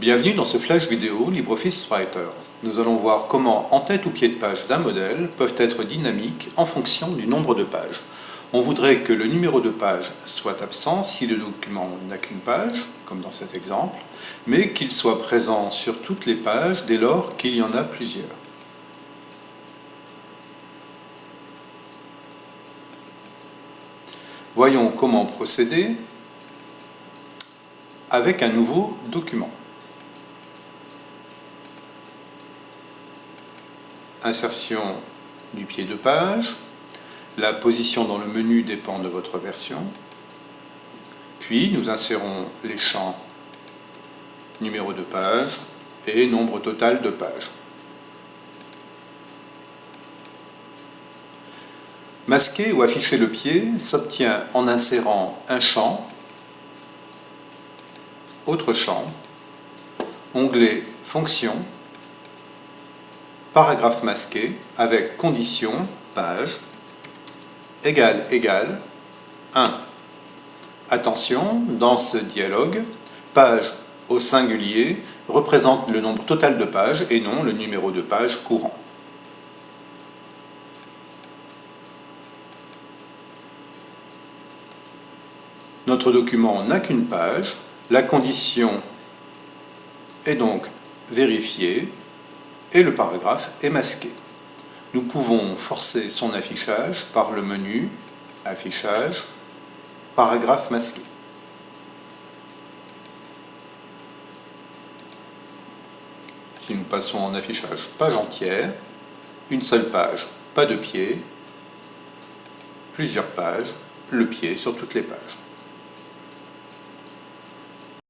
Bienvenue dans ce flash vidéo LibreOffice Writer. Nous allons voir comment en-tête ou pied de page d'un modèle peuvent être dynamiques en fonction du nombre de pages. On voudrait que le numéro de page soit absent si le document n'a qu'une page, comme dans cet exemple, mais qu'il soit présent sur toutes les pages dès lors qu'il y en a plusieurs. Voyons comment procéder avec un nouveau document. Insertion du pied de page. La position dans le menu dépend de votre version. Puis nous insérons les champs numéro de page et nombre total de pages. Masquer ou afficher le pied s'obtient en insérant un champ autre champ, onglet Fonction, paragraphe masqué avec condition, page, égal, égal, 1. Attention, dans ce dialogue, page au singulier représente le nombre total de pages et non le numéro de page courant. Notre document n'a qu'une page, la condition est donc vérifiée et le paragraphe est masqué. Nous pouvons forcer son affichage par le menu Affichage, paragraphe masqué. Si nous passons en affichage page entière, une seule page, pas de pied, plusieurs pages, le pied sur toutes les pages.